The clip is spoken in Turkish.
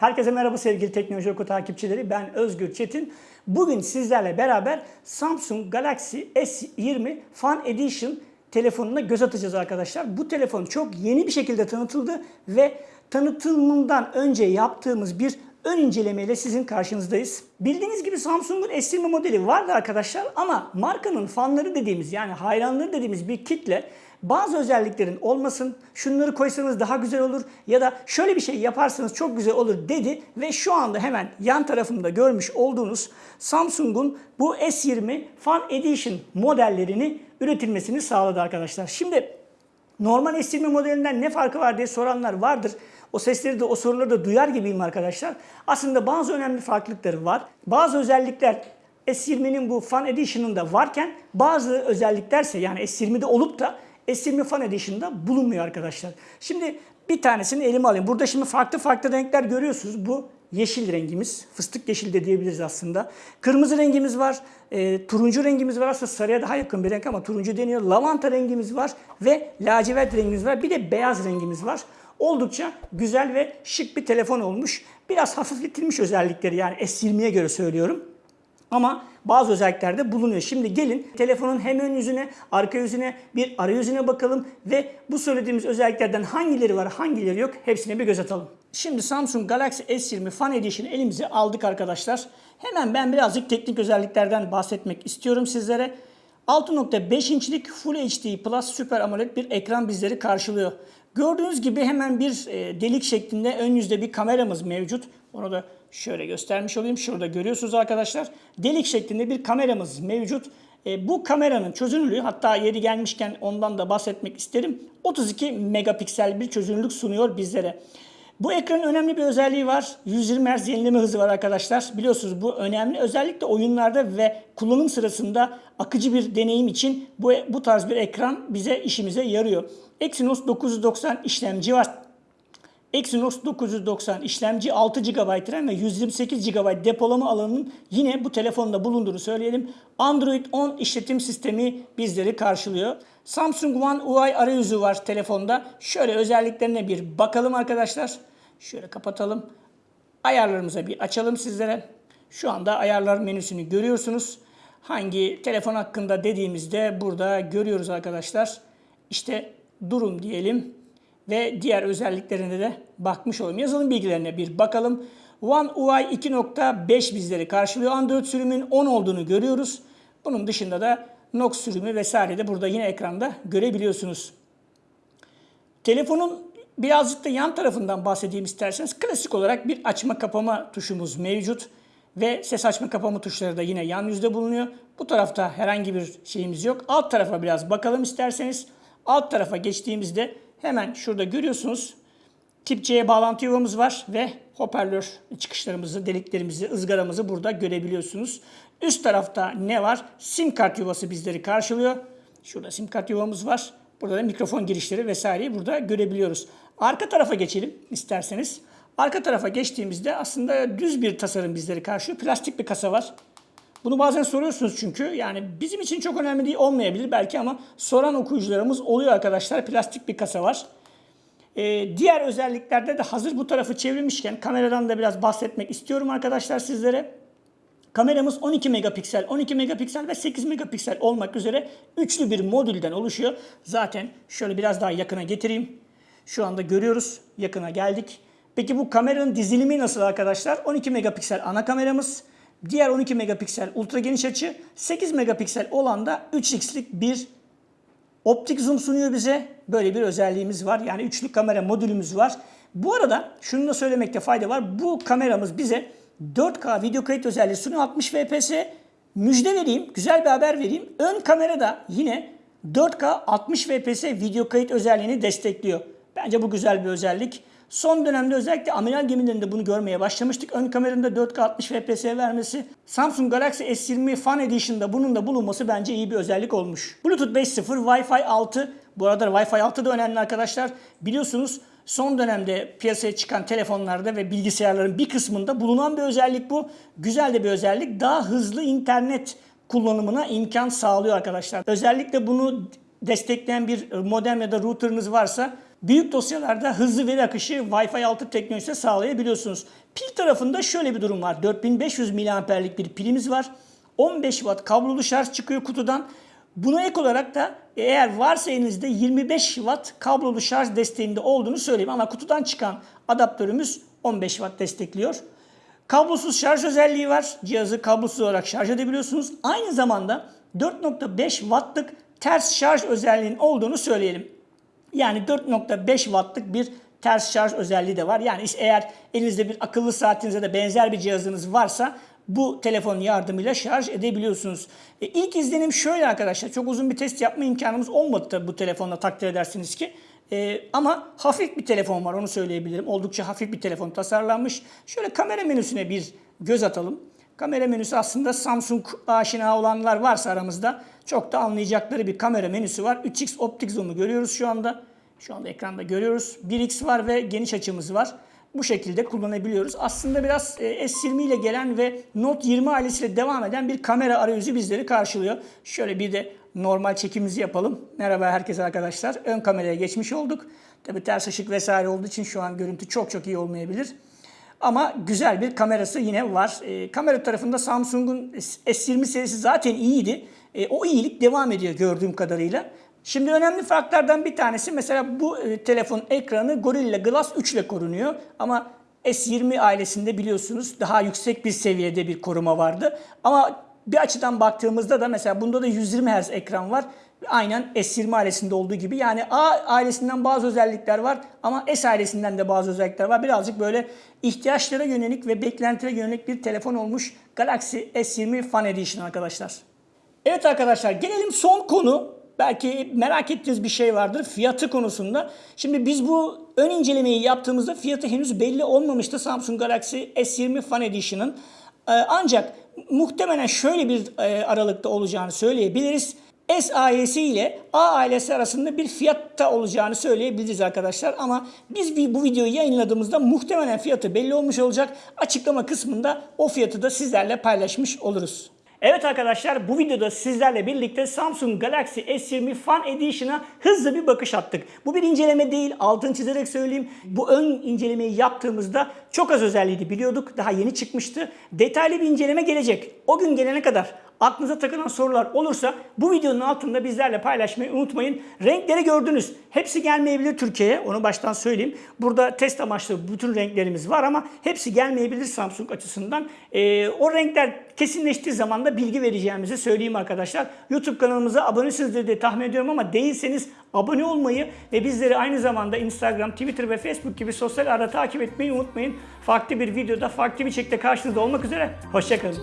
Herkese merhaba sevgili Teknoloji Oku takipçileri. Ben Özgür Çetin. Bugün sizlerle beraber Samsung Galaxy S20 Fan Edition telefonuna göz atacağız arkadaşlar. Bu telefon çok yeni bir şekilde tanıtıldı ve tanıtımından önce yaptığımız bir ön incelemeyle sizin karşınızdayız. Bildiğiniz gibi Samsung'un S20 modeli vardı arkadaşlar ama markanın fanları dediğimiz yani hayranları dediğimiz bir kitle bazı özelliklerin olmasın, şunları koysanız daha güzel olur ya da şöyle bir şey yaparsanız çok güzel olur dedi ve şu anda hemen yan tarafımda görmüş olduğunuz Samsung'un bu S20 Fan Edition modellerini üretilmesini sağladı arkadaşlar. Şimdi normal S20 modelinden ne farkı var diye soranlar vardır. O sesleri de o soruları da duyar gibiyim arkadaşlar. Aslında bazı önemli farklılıkları var. Bazı özellikler S20'nin bu Fan Edition'ında varken bazı özelliklerse yani S20'de olup da S20 Fan Edition'da bulunmuyor arkadaşlar. Şimdi bir tanesini elime alayım. Burada şimdi farklı farklı renkler görüyorsunuz. Bu yeşil rengimiz. Fıstık yeşil de diyebiliriz aslında. Kırmızı rengimiz var. E, turuncu rengimiz var. Aslında sarıya daha yakın bir renk ama turuncu deniyor. Lavanta rengimiz var. Ve lacivert rengimiz var. Bir de beyaz rengimiz var. Oldukça güzel ve şık bir telefon olmuş. Biraz hafifletilmiş özellikleri yani S20'ye göre söylüyorum. Ama bazı özelliklerde bulunuyor. Şimdi gelin telefonun hem ön yüzüne, arka yüzüne, bir arayüzüne bakalım ve bu söylediğimiz özelliklerden hangileri var, hangileri yok hepsine bir göz atalım. Şimdi Samsung Galaxy S20 Fan Edition elimize aldık arkadaşlar. Hemen ben birazcık teknik özelliklerden bahsetmek istiyorum sizlere. 6.5 inçlik Full HD Plus Super AMOLED bir ekran bizleri karşılıyor. Gördüğünüz gibi hemen bir e, delik şeklinde ön yüzde bir kameramız mevcut. Onu da şöyle göstermiş olayım. Şurada görüyorsunuz arkadaşlar. Delik şeklinde bir kameramız mevcut. E, bu kameranın çözünürlüğü hatta yeri gelmişken ondan da bahsetmek isterim. 32 megapiksel bir çözünürlük sunuyor bizlere. Bu ekranın önemli bir özelliği var. 120 Hz yenileme hızı var arkadaşlar. Biliyorsunuz bu önemli. Özellikle oyunlarda ve kullanım sırasında akıcı bir deneyim için bu, bu tarz bir ekran bize işimize yarıyor. Exynos 990 işlemci var. Exynos 990 işlemci 6 GB RAM ve 128 GB depolama alanının yine bu telefonda bulunduğunu söyleyelim. Android 10 işletim sistemi bizleri karşılıyor. Samsung One UI arayüzü var telefonda. Şöyle özelliklerine bir bakalım arkadaşlar. Şöyle kapatalım. Ayarlarımıza bir açalım sizlere. Şu anda ayarlar menüsünü görüyorsunuz. Hangi telefon hakkında dediğimizde burada görüyoruz arkadaşlar. İşte durum diyelim ve diğer özelliklerine de bakmış olalım. Yazılım bilgilerine bir bakalım. One UI 2.5 bizleri karşılıyor. Android sürümün 10 olduğunu görüyoruz. Bunun dışında da Nox sürümü vesaire de burada yine ekranda görebiliyorsunuz. Telefonun birazcık da yan tarafından bahsedeyim isterseniz. Klasik olarak bir açma kapama tuşumuz mevcut. Ve ses açma kapama tuşları da yine yan yüzde bulunuyor. Bu tarafta herhangi bir şeyimiz yok. Alt tarafa biraz bakalım isterseniz. Alt tarafa geçtiğimizde hemen şurada görüyorsunuz. Tip C bağlantı yuvamız var ve hoparlör çıkışlarımızı, deliklerimizi, ızgaramızı burada görebiliyorsunuz. Üst tarafta ne var? Sim kart yuvası bizleri karşılıyor. Şurada sim kart yuvamız var. Burada da mikrofon girişleri vesaireyi burada görebiliyoruz. Arka tarafa geçelim isterseniz. Arka tarafa geçtiğimizde aslında düz bir tasarım bizleri karşılıyor. Plastik bir kasa var. Bunu bazen soruyorsunuz çünkü yani bizim için çok önemli değil olmayabilir belki ama soran okuyucularımız oluyor arkadaşlar. Plastik bir kasa var. Ee, diğer özelliklerde de hazır bu tarafı çevirmişken kameradan da biraz bahsetmek istiyorum arkadaşlar sizlere. Kameramız 12 megapiksel, 12 megapiksel ve 8 megapiksel olmak üzere üçlü bir modülden oluşuyor. Zaten şöyle biraz daha yakına getireyim. Şu anda görüyoruz. Yakına geldik. Peki bu kameranın dizilimi nasıl arkadaşlar? 12 megapiksel ana kameramız. Diğer 12 megapiksel ultra geniş açı. 8 megapiksel olan da 3x'lik bir optik zoom sunuyor bize. Böyle bir özelliğimiz var. Yani üçlü kamera modülümüz var. Bu arada şunu da söylemekte fayda var. Bu kameramız bize 4K video kayıt özelliği sunuyor 60 fps. Müjde vereyim, güzel bir haber vereyim. Ön kamerada yine 4K 60 fps video kayıt özelliğini destekliyor. Bence bu güzel bir özellik. Son dönemde özellikle amiral gemilerinde bunu görmeye başlamıştık. Ön kameranın da 4K 60 fps vermesi. Samsung Galaxy S20 Fan Edition'da bunun da bulunması bence iyi bir özellik olmuş. Bluetooth 5.0, Wi-Fi 6. Bu arada Wi-Fi 6 da önemli arkadaşlar. Biliyorsunuz son dönemde piyasaya çıkan telefonlarda ve bilgisayarların bir kısmında bulunan bir özellik bu. Güzel de bir özellik. Daha hızlı internet kullanımına imkan sağlıyor arkadaşlar. Özellikle bunu destekleyen bir modem ya da router'ınız varsa Büyük dosyalarda hızlı veri akışı Wi-Fi 6 teknolojisi sağlayabiliyorsunuz. Pil tarafında şöyle bir durum var. 4500 miliamperlik bir pilimiz var. 15 watt kablolu şarj çıkıyor kutudan. Buna ek olarak da eğer varsa elinizde 25 watt kablolu şarj desteğinde olduğunu söyleyeyim. Ama kutudan çıkan adaptörümüz 15 watt destekliyor. Kablosuz şarj özelliği var. Cihazı kablosuz olarak şarj edebiliyorsunuz. Aynı zamanda 4.5 wattlık ters şarj özelliğinin olduğunu söyleyelim. Yani 4.5 wattlık bir ters şarj özelliği de var. Yani eğer elinizde bir akıllı saatinize de benzer bir cihazınız varsa bu telefonun yardımıyla şarj edebiliyorsunuz. E, ilk izlenim şöyle arkadaşlar. Çok uzun bir test yapma imkanımız olmadı tabii bu telefonla takdir edersiniz ki. E, ama hafif bir telefon var onu söyleyebilirim. Oldukça hafif bir telefon tasarlanmış. Şöyle kamera menüsüne bir göz atalım. Kamera menüsü aslında Samsung aşina olanlar varsa aramızda çok da anlayacakları bir kamera menüsü var. 3x optik zoom'u görüyoruz şu anda. Şu anda ekranda görüyoruz. 1x var ve geniş açımız var. Bu şekilde kullanabiliyoruz. Aslında biraz e, S20 ile gelen ve Note 20 ailesiyle devam eden bir kamera arayüzü bizleri karşılıyor. Şöyle bir de normal çekimimizi yapalım. Merhaba herkese arkadaşlar. Ön kameraya geçmiş olduk. Tabi ters ışık vesaire olduğu için şu an görüntü çok çok iyi olmayabilir. Ama güzel bir kamerası yine var. E, kamera tarafında Samsung'un S20 serisi zaten iyiydi. E, o iyilik devam ediyor gördüğüm kadarıyla. Şimdi önemli farklardan bir tanesi mesela bu e, telefon ekranı Gorilla Glass 3 ile korunuyor. Ama S20 ailesinde biliyorsunuz daha yüksek bir seviyede bir koruma vardı. Ama bir açıdan baktığımızda da mesela bunda da 120 Hz ekran var. Aynen S20 ailesinde olduğu gibi. Yani A ailesinden bazı özellikler var ama S ailesinden de bazı özellikler var. Birazcık böyle ihtiyaçlara yönelik ve beklentilere yönelik bir telefon olmuş Galaxy S20 Fan Edition arkadaşlar. Evet arkadaşlar gelelim son konu. Belki merak ettiğiniz bir şey vardır fiyatı konusunda. Şimdi biz bu ön incelemeyi yaptığımızda fiyatı henüz belli olmamıştı Samsung Galaxy S20 Fan Edition'ın. Ee, ancak muhtemelen şöyle bir e, aralıkta olacağını söyleyebiliriz. S ailesi ile A ailesi arasında bir fiyatta olacağını söyleyebiliriz arkadaşlar. Ama biz bu videoyu yayınladığımızda muhtemelen fiyatı belli olmuş olacak. Açıklama kısmında o fiyatı da sizlerle paylaşmış oluruz. Evet arkadaşlar bu videoda sizlerle birlikte Samsung Galaxy S20 Fan Edition'a hızlı bir bakış attık. Bu bir inceleme değil altını çizerek söyleyeyim. Bu ön incelemeyi yaptığımızda çok az özelliğiydi biliyorduk. Daha yeni çıkmıştı. Detaylı bir inceleme gelecek. O gün gelene kadar aklınıza takılan sorular olursa bu videonun altında bizlerle paylaşmayı unutmayın. Renkleri gördünüz. Hepsi gelmeyebilir Türkiye'ye. Onu baştan söyleyeyim. Burada test amaçlı bütün renklerimiz var ama hepsi gelmeyebilir Samsung açısından. Ee, o renkler kesinleştiği zaman da bilgi vereceğimizi söyleyeyim arkadaşlar. YouTube kanalımıza abonesinizdir diye tahmin ediyorum ama değilseniz abone olmayı ve bizleri aynı zamanda Instagram, Twitter ve Facebook gibi sosyal ağda takip etmeyi unutmayın. Farklı bir videoda, farklı bir şekilde karşınızda olmak üzere. Hoşçakalın.